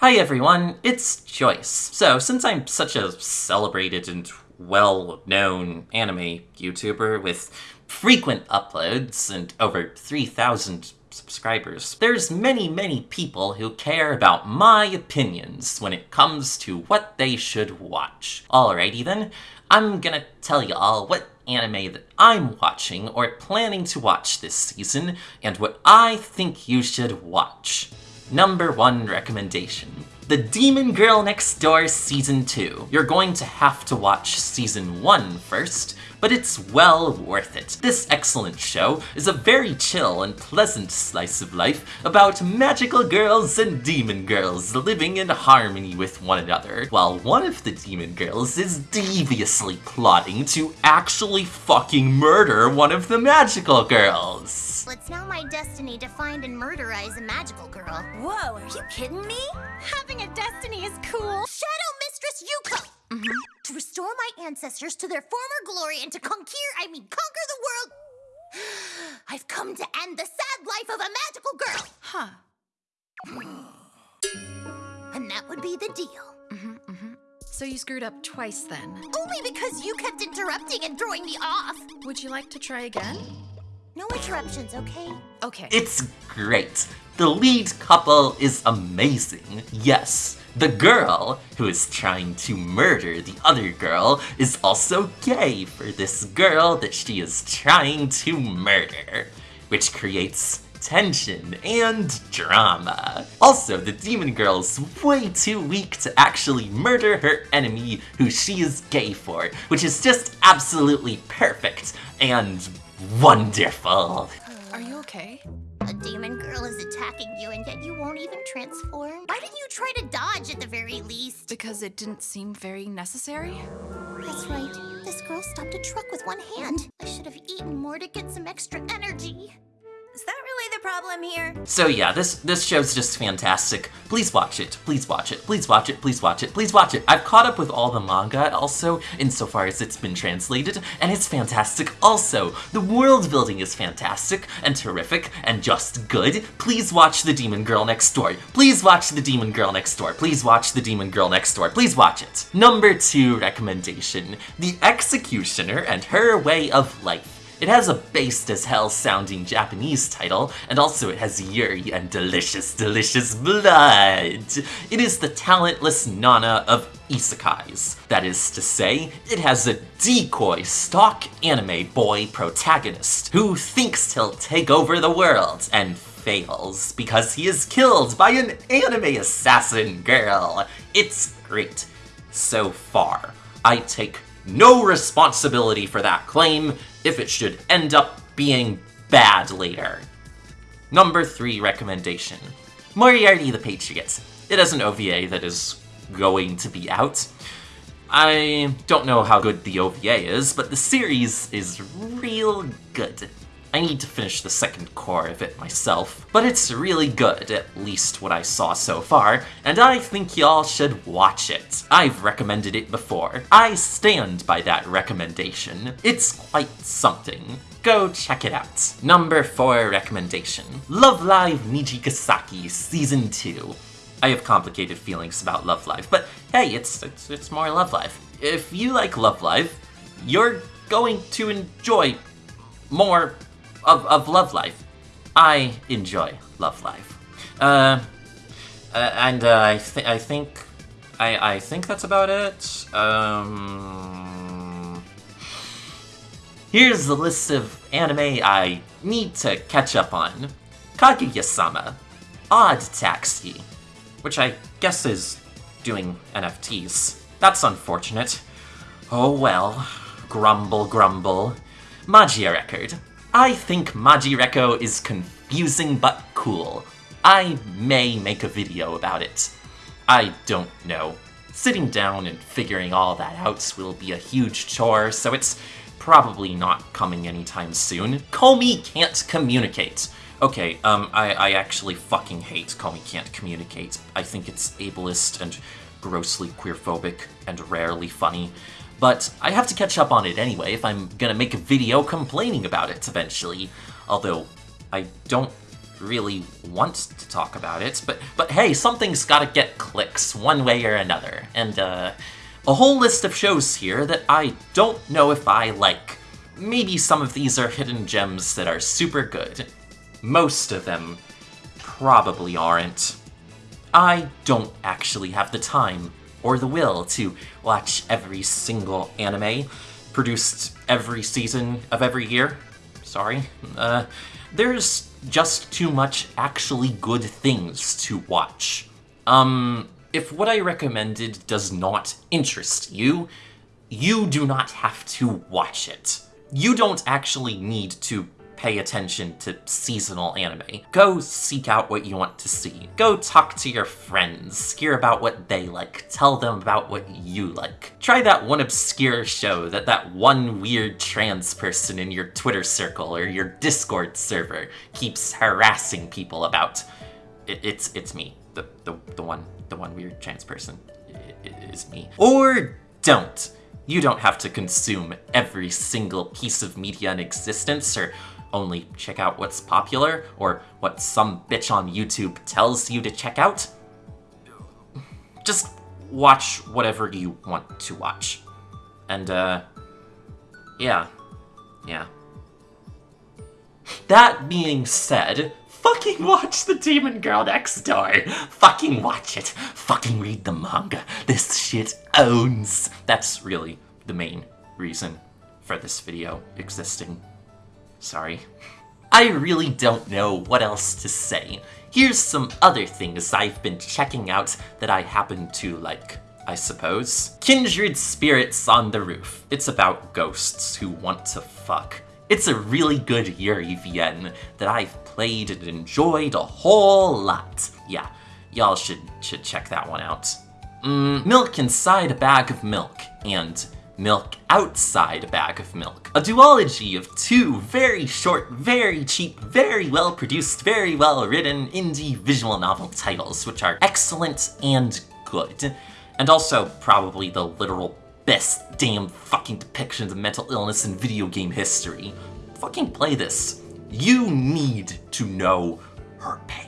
Hi everyone, it's Joyce. So, since I'm such a celebrated and well-known anime YouTuber with frequent uploads and over 3,000 subscribers, there's many, many people who care about my opinions when it comes to what they should watch. Alrighty then, I'm gonna tell y'all what anime that I'm watching or planning to watch this season, and what I think you should watch. Number one recommendation. The Demon Girl Next Door Season 2. You're going to have to watch Season 1 first, but it's well worth it. This excellent show is a very chill and pleasant slice of life about magical girls and demon girls living in harmony with one another, while one of the demon girls is deviously plotting to actually fucking murder one of the magical girls. It's now my destiny to find and murderize a magical girl. Whoa, are you kidding me? Having a destiny is cool. Shadow Mistress Yuko! Mm -hmm. To restore my ancestors to their former glory and to conquer, I mean conquer the world, I've come to end the sad life of a magical girl. Huh. And that would be the deal. Mm -hmm, mm -hmm. So you screwed up twice then? Only because you kept interrupting and throwing me off. Would you like to try again? No interruptions, okay? Okay. It's great. The lead couple is amazing. Yes, the girl who is trying to murder the other girl is also gay for this girl that she is trying to murder, which creates tension and drama. Also, the demon girl's way too weak to actually murder her enemy who she is gay for, which is just absolutely perfect and wonderful. Are you okay? A demon girl is attacking you and yet you won't even transform? Why didn't you try to dodge at the very least? Because it didn't seem very necessary? That's right. This girl stopped a truck with one hand. I should have eaten more to get some extra energy. Is that problem here? So yeah, this this show's just fantastic. Please watch it. Please watch it. Please watch it. Please watch it. Please watch it. I've caught up with all the manga also, insofar as it's been translated, and it's fantastic also. The world building is fantastic and terrific and just good. Please watch The Demon Girl Next Door. Please watch The Demon Girl Next Door. Please watch The Demon Girl Next Door. Please watch it. Number two recommendation. The Executioner and Her Way of Life. It has a based as hell sounding Japanese title, and also it has Yuri and delicious, delicious blood. It is the talentless Nana of isekais. That is to say, it has a decoy stock anime boy protagonist who thinks he'll take over the world and fails because he is killed by an anime assassin girl. It's great. So far, I take no responsibility for that claim if it should end up being bad later. Number 3 recommendation. Moriarty the Patriot. It has an OVA that is going to be out. I don't know how good the OVA is, but the series is real good. I need to finish the second cour of it myself, but it's really good, at least what I saw so far, and I think y'all should watch it. I've recommended it before. I stand by that recommendation. It's quite something. Go check it out. Number 4 recommendation. Love Live Nijigasaki Season 2. I have complicated feelings about Love Live, but hey, it's, it's, it's more Love Live. If you like Love Live, you're going to enjoy more of, of Love Live. I enjoy Love Live. Uh, uh and uh, I, th I think I, I think that's about it. Um, here's the list of anime I need to catch up on. Kaguya-sama, Odd Taxi, which I guess is doing NFTs. That's unfortunate. Oh well. Grumble, grumble. Magia Record, I think Magireco is confusing but cool. I may make a video about it. I don't know. Sitting down and figuring all that out will be a huge chore, so it's probably not coming anytime soon. Komi can't communicate. Okay, um, I, I actually fucking hate Komi can't communicate. I think it's ableist and grossly queerphobic and rarely funny but I have to catch up on it anyway if I'm gonna make a video complaining about it eventually. Although, I don't really want to talk about it, but but hey, something's gotta get clicks one way or another. And uh a whole list of shows here that I don't know if I like. Maybe some of these are hidden gems that are super good. Most of them probably aren't. I don't actually have the time or the will to watch every single anime produced every season of every year. Sorry. Uh, there's just too much actually good things to watch. Um, if what I recommended does not interest you, you do not have to watch it. You don't actually need to pay attention to seasonal anime. Go seek out what you want to see. Go talk to your friends, hear about what they like, tell them about what you like. Try that one obscure show that that one weird trans person in your Twitter circle or your Discord server keeps harassing people about. It, it's it's me, the, the, the one the one weird trans person. Is me. Or don't. You don't have to consume every single piece of media in existence or only check out what's popular or what some bitch on YouTube tells you to check out. Just watch whatever you want to watch. And, uh, yeah. Yeah. That being said, fucking watch the Demon Girl Next Door. Fucking watch it. Fucking read the manga. This shit owns. That's really the main reason for this video existing. Sorry. I really don't know what else to say. Here's some other things I've been checking out that I happen to like, I suppose. Kindred Spirits on the Roof. It's about ghosts who want to fuck. It's a really good Yuri VN that I've played and enjoyed a whole lot. Yeah, y'all should, should check that one out. Mm, milk inside a bag of milk, and milk outside a bag of milk. A duology of two very short, very cheap, very well produced, very well written indie visual novel titles, which are excellent and good. And also probably the literal best damn fucking depictions of mental illness in video game history. Fucking play this. You need to know her pain.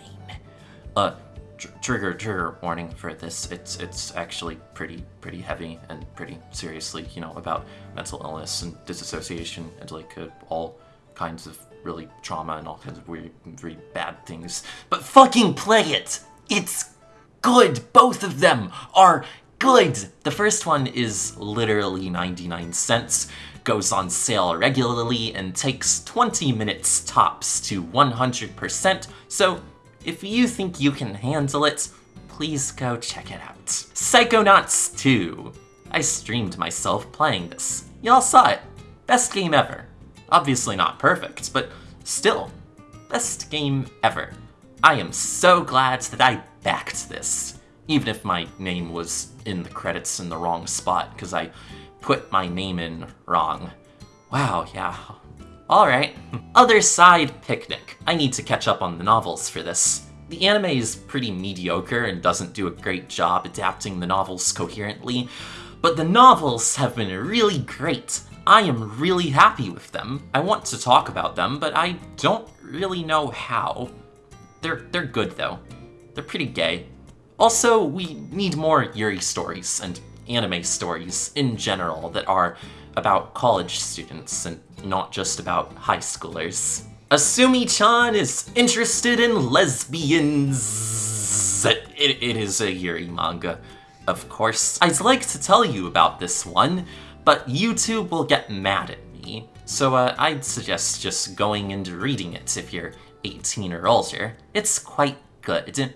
Uh, tr trigger trigger warning for this. It's it's actually pretty pretty heavy and pretty seriously, you know, about mental illness and disassociation and like uh, all kinds of really trauma and all kinds of weird, very bad things. But fucking play it. It's good. Both of them are good. The first one is literally 99 cents goes on sale regularly and takes 20 minutes tops to 100%, so if you think you can handle it, please go check it out. Psychonauts 2. I streamed myself playing this. Y'all saw it. Best game ever. Obviously not perfect, but still, best game ever. I am so glad that I backed this, even if my name was in the credits in the wrong spot, because I put my name in wrong. Wow, yeah. Alright. Other Side Picnic. I need to catch up on the novels for this. The anime is pretty mediocre and doesn't do a great job adapting the novels coherently, but the novels have been really great. I am really happy with them. I want to talk about them, but I don't really know how. They're, they're good though. They're pretty gay. Also, we need more Yuri stories and anime stories in general that are about college students and not just about high schoolers. Asumi-chan is interested in lesbians. It, it is a Yuri manga, of course. I'd like to tell you about this one, but YouTube will get mad at me. So uh, I'd suggest just going and reading it if you're 18 or older. It's quite good.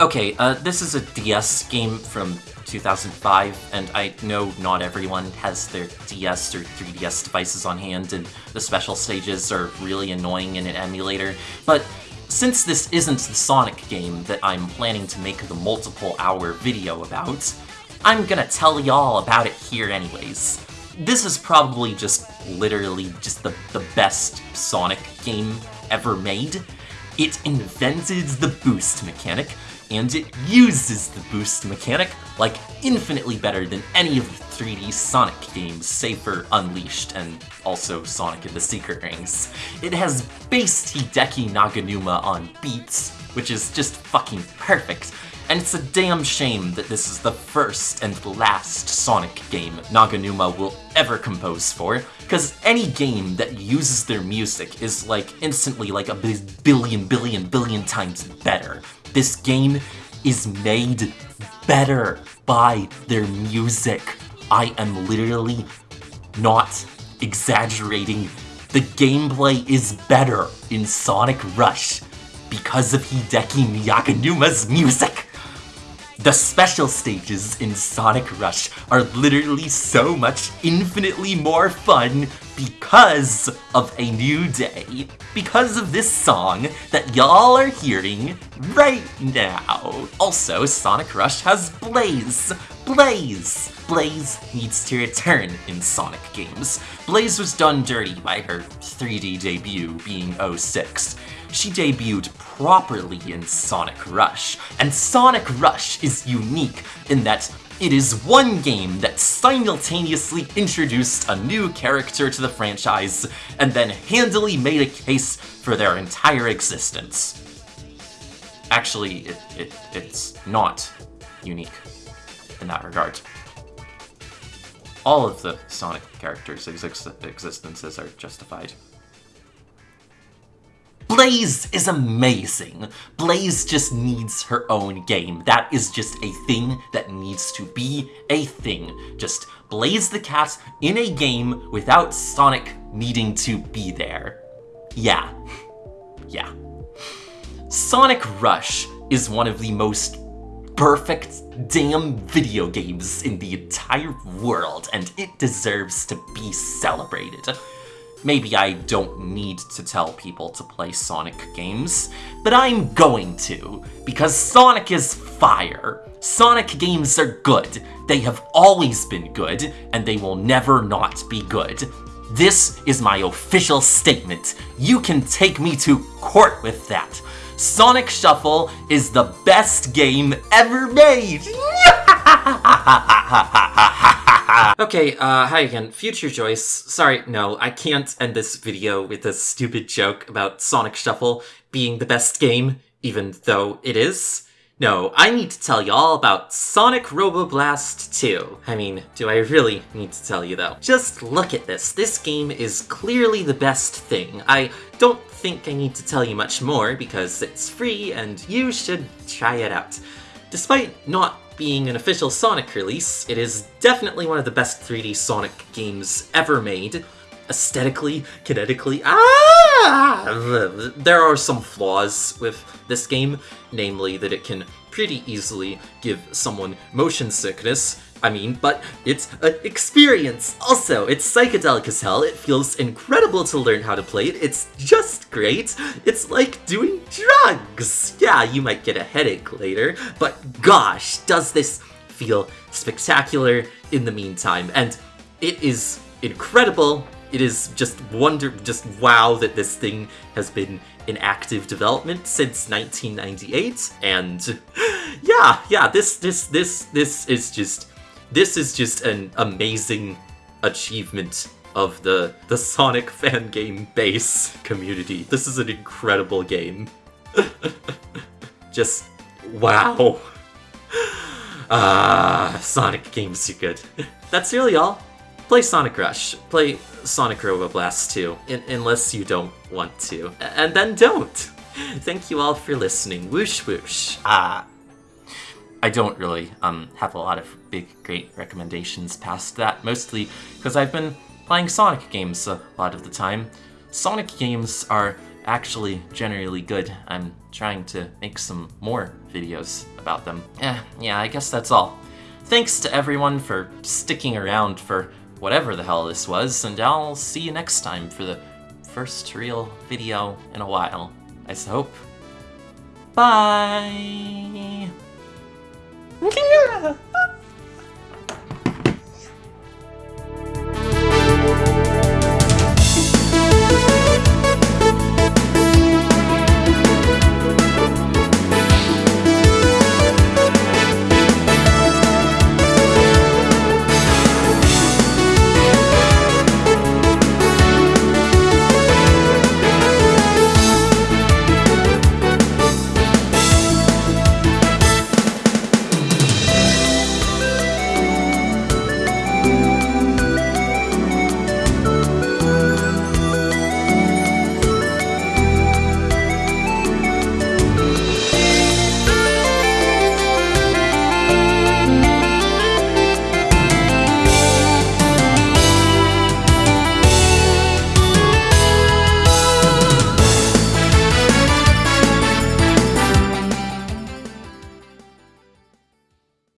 Okay, uh, this is a DS game from 2005, and I know not everyone has their DS or 3DS devices on hand, and the special stages are really annoying in an emulator, but since this isn't the Sonic game that I'm planning to make the multiple hour video about, I'm gonna tell y'all about it here anyways. This is probably just literally just the, the best Sonic game ever made. It invented the boost mechanic, and it uses the boost mechanic like infinitely better than any of the 3D Sonic games, save for Unleashed and also Sonic and the Secret Rings. It has based Hideki Naganuma on beats, which is just fucking perfect, and it's a damn shame that this is the first and last Sonic game Naganuma will ever compose for, because any game that uses their music is like instantly like a billion, billion, billion times better. This game is made better by their music. I am literally not exaggerating. The gameplay is better in Sonic Rush because of Hideki Naganuma's music. The special stages in Sonic Rush are literally so much infinitely more fun because of A New Day. Because of this song that y'all are hearing right now. Also, Sonic Rush has Blaze. Blaze! Blaze needs to return in Sonic games. Blaze was done dirty by her 3D debut being 06 she debuted properly in Sonic Rush. And Sonic Rush is unique in that it is one game that simultaneously introduced a new character to the franchise and then handily made a case for their entire existence. Actually, it, it, it's not unique in that regard. All of the Sonic characters' exist existences are justified. Blaze is amazing. Blaze just needs her own game. That is just a thing that needs to be a thing. Just Blaze the cat in a game without Sonic needing to be there. Yeah. Yeah. Sonic Rush is one of the most perfect damn video games in the entire world, and it deserves to be celebrated. Maybe I don't need to tell people to play Sonic games, but I'm going to, because Sonic is fire. Sonic games are good. They have always been good, and they will never not be good. This is my official statement. You can take me to court with that. Sonic Shuffle is the best game ever made! okay, uh, hi again. Future Joyce. Sorry, no, I can't end this video with a stupid joke about Sonic Shuffle being the best game, even though it is. No, I need to tell you all about Sonic Robo Blast 2. I mean, do I really need to tell you though? Just look at this. This game is clearly the best thing. I don't think I need to tell you much more because it's free and you should try it out. Despite not being an official Sonic release, it is definitely one of the best 3D Sonic games ever made. Aesthetically, kinetically, ah! There are some flaws with this game, namely that it can pretty easily give someone motion sickness, I mean, but it's an experience. Also, it's psychedelic as hell. It feels incredible to learn how to play it. It's just great. It's like doing drugs. Yeah, you might get a headache later, but gosh, does this feel spectacular in the meantime. And it is incredible. It is just wonder, just wow that this thing has been in active development since 1998. And yeah, yeah, this, this, this, this is just this is just an amazing achievement of the, the Sonic fan game base community. This is an incredible game. just, wow. Ah, Sonic games are good. That's really all. Play Sonic Rush. Play Sonic Robo Blast 2, unless you don't want to. And then don't! Thank you all for listening. Whoosh whoosh. Ah. I don't really um, have a lot of big, great recommendations past that, mostly because I've been playing Sonic games a lot of the time. Sonic games are actually generally good. I'm trying to make some more videos about them. Eh, yeah, I guess that's all. Thanks to everyone for sticking around for whatever the hell this was, and I'll see you next time for the first real video in a while, I hope. Bye!